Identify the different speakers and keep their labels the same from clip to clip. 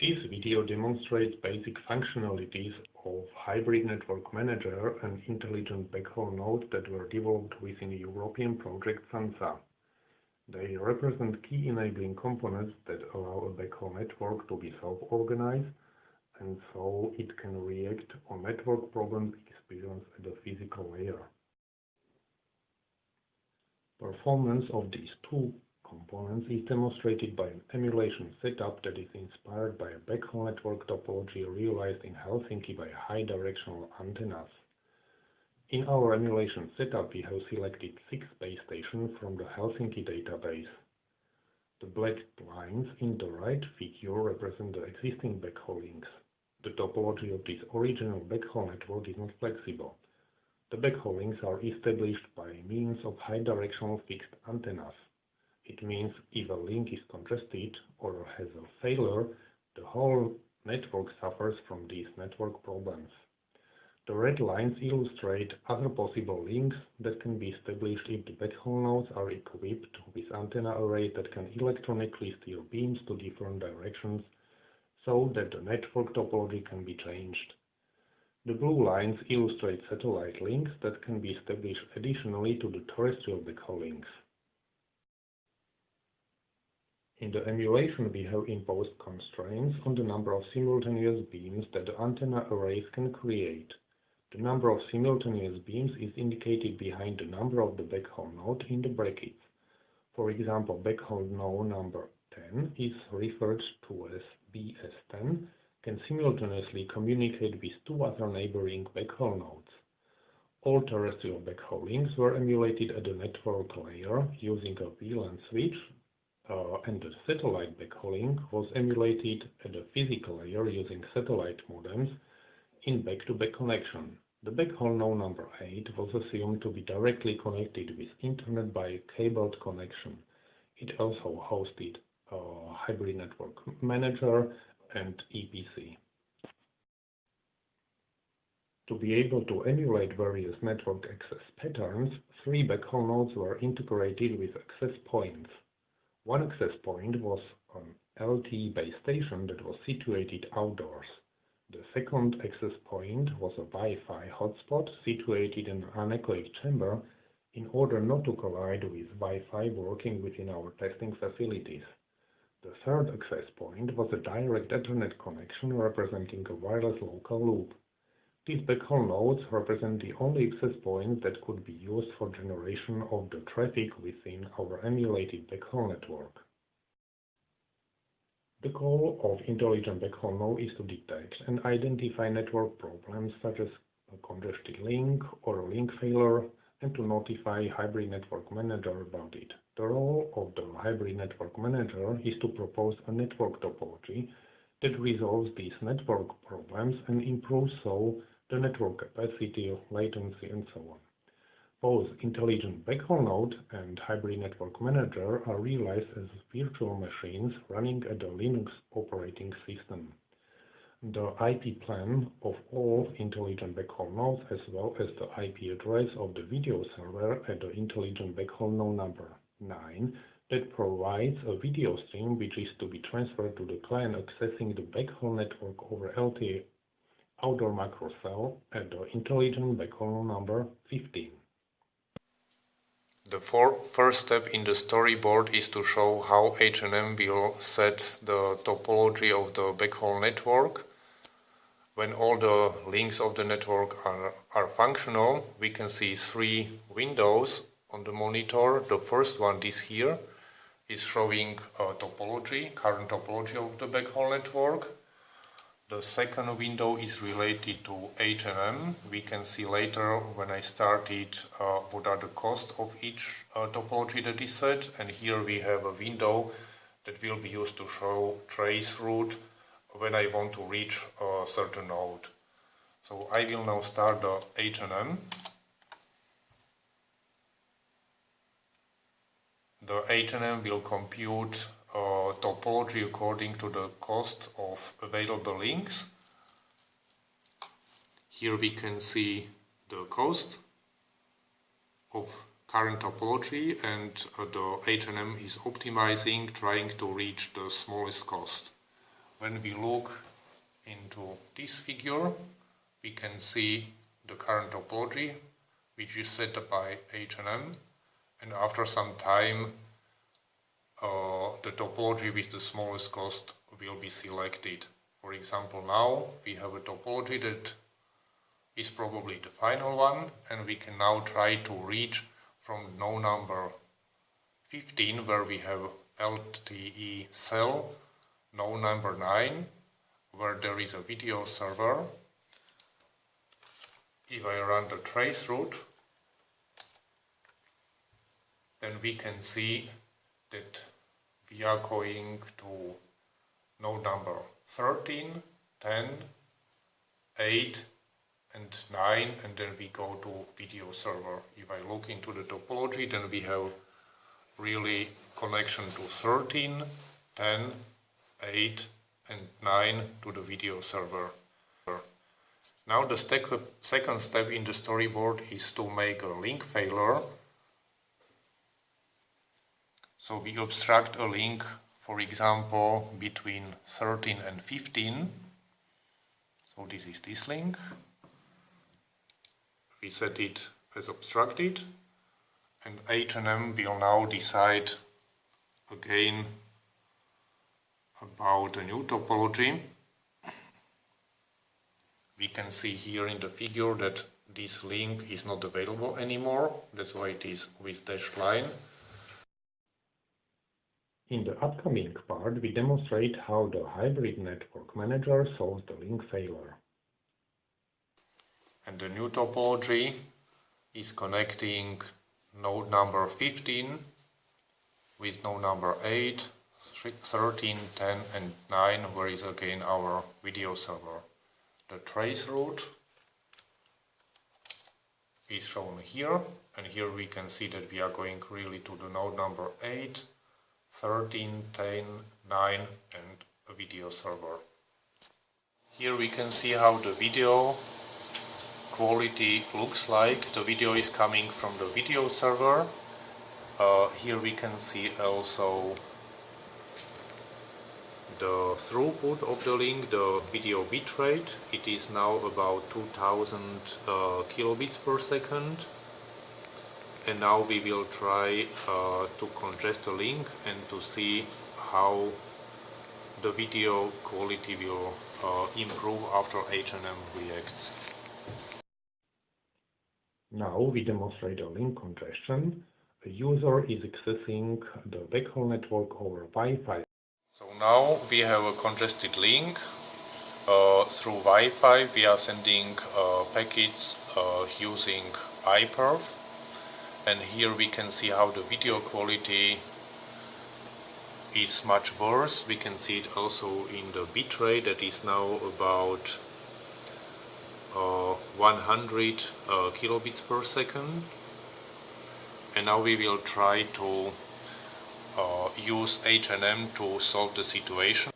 Speaker 1: This video demonstrates basic functionalities of Hybrid Network Manager and intelligent backhaul node that were developed within European project SANSA. They represent key enabling components that allow a backhaul network to be self-organized and so it can react on network problems experienced at the physical layer. Performance of these two components is demonstrated by an emulation setup that is inspired by a backhaul network topology realized in Helsinki by high directional antennas. In our emulation setup, we have selected six base stations from the Helsinki database. The black lines in the right figure represent the existing backhaul links. The topology of this original backhaul network is not flexible. The backhaul links are established by means of high directional fixed antennas. It means if a link is congested or has a failure, the whole network suffers from these network problems. The red lines illustrate other possible links that can be established if the backhaul nodes are equipped with antenna arrays that can electronically steer beams to different directions so that the network topology can be changed. The blue lines illustrate satellite links that can be established additionally to the terrestrial backhaul links. In the emulation, we have imposed constraints on the number of simultaneous beams that the antenna arrays can create. The number of simultaneous beams is indicated behind the number of the backhaul node in the brackets. For example, backhaul node number 10 is referred to as BS10 can simultaneously communicate with two other neighboring backhaul nodes. All terrestrial backhaul links were emulated at the network layer using a VLAN switch Uh, and the satellite backhauling was emulated at the physical layer using satellite modems in back-to-back -back connection. The backhaul node number 8 was assumed to be directly connected with Internet by a cabled connection. It also hosted a hybrid network manager and EPC. To be able to emulate various network access patterns, three backhaul nodes were integrated with access points. One access point was an LTE base station that was situated outdoors. The second access point was a Wi-Fi hotspot situated in an anechoic chamber in order not to collide with Wi-Fi working within our testing facilities. The third access point was a direct Ethernet connection representing a wireless local loop. These backhaul nodes represent the only access points that could be used for generation of the traffic within our emulated backhaul network. The goal of intelligent backhaul node is to detect and identify network problems such as a congested link or a link failure and to notify Hybrid Network Manager about it. The role of the Hybrid Network Manager is to propose a network topology that resolves these network problems and improves so the network capacity, latency, and so on. Both Intelligent Backhaul Node and Hybrid Network Manager are realized as virtual machines running at the Linux operating system. The IP plan of all Intelligent Backhaul nodes as well as the IP address of the video server at the Intelligent Backhaul node number 9 that provides a video stream which is to be transferred to the client accessing the backhaul network over LTE outdoor macro cell at the intelligent backhaul number 15.
Speaker 2: The first step in the storyboard is to show how HNM will set the topology of the backhaul network. When all the links of the network are, are functional, we can see three windows on the monitor. The first one, this here, is showing a topology, current topology of the backhaul network. The second window is related to HNM. We can see later when I started uh, what are the costs of each uh, topology that is set. And here we have a window that will be used to show trace route when I want to reach a certain node. So I will now start the HNM. The HNM will compute topology according to the cost of available links. Here we can see the cost of current topology and uh, the HNM is optimizing, trying to reach the smallest cost. when we look into this figure, we can see the current topology, which is set by HNM, and after some time, uh, Uh, the topology with the smallest cost will be selected. For example, now we have a topology that is probably the final one, and we can now try to reach from node number 15, where we have LTE cell, node number 9, where there is a video server. If I run the trace route, then we can see that we are going to node number 13, 10, 8 and 9 and then we go to video server. If I look into the topology then we have really connection to 13, 10, 8 and 9 to the video server. Now the second step in the storyboard is to make a link failure. So we obstruct a link, for example, between 13 and 15. So this is this link. We set it as obstructed and HNM will now decide again about a new topology. We can see here in the figure that this link is not available anymore, that's why it is with dashed line.
Speaker 1: In the upcoming part, we demonstrate how the hybrid network manager solves the link failure.
Speaker 2: And the new topology is connecting node number 15 with node number 8, 13, 10 and 9 where is again our video server. The trace route is shown here and here we can see that we are going really to the node number 8, 13, 10, 9 and a video server. Here we can see how the video quality looks like. The video is coming from the video server. Uh, here we can see also the throughput of the link, the video bitrate. It is now about 2000 uh, kilobits per second. And now we will try uh, to congest the link and to see how the video quality will uh, improve after HNM reacts.
Speaker 1: Now we demonstrate a link congestion. A user is accessing the backhaul network over Wi-Fi.
Speaker 2: So now we have a congested link. Uh, through Wi-Fi we are sending uh, packets uh, using iPerf and here we can see how the video quality is much worse. We can see it also in the bitrate that is now about uh, 100 uh, kilobits per second and now we will try to uh, use HNM to solve the situation.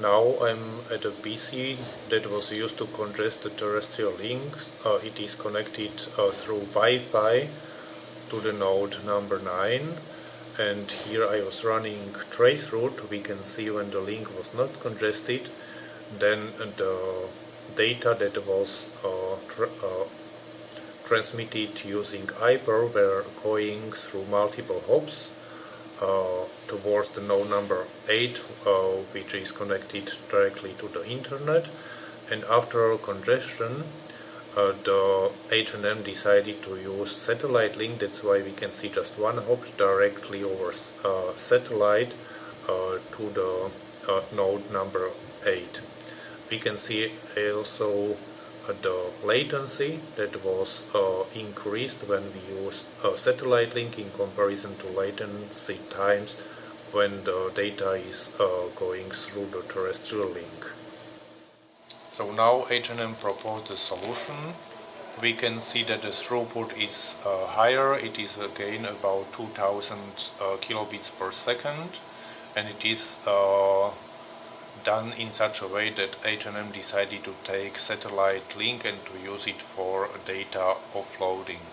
Speaker 2: Now I'm at a PC that was used to congest the terrestrial links. Uh, it is connected uh, through Wi-Fi to the node number 9 and here I was running trace route. We can see when the link was not congested. Then the data that was uh, tr uh, transmitted using iPerf were going through multiple hops uh, towards the node number 8 which is connected directly to the internet. And after congestion uh, the HNM decided to use satellite link that's why we can see just one hop directly over uh, satellite uh, to the node number 8 we can see also uh, the latency that was uh, increased when we used satellite link in comparison to latency times when the data is uh, going through the terrestrial link. So now HNM proposed a solution. We can see that the throughput is uh, higher. It is again about 2000 uh, kilobits per second and it is uh, done in such a way that HNM decided to take satellite link and to use it for data offloading.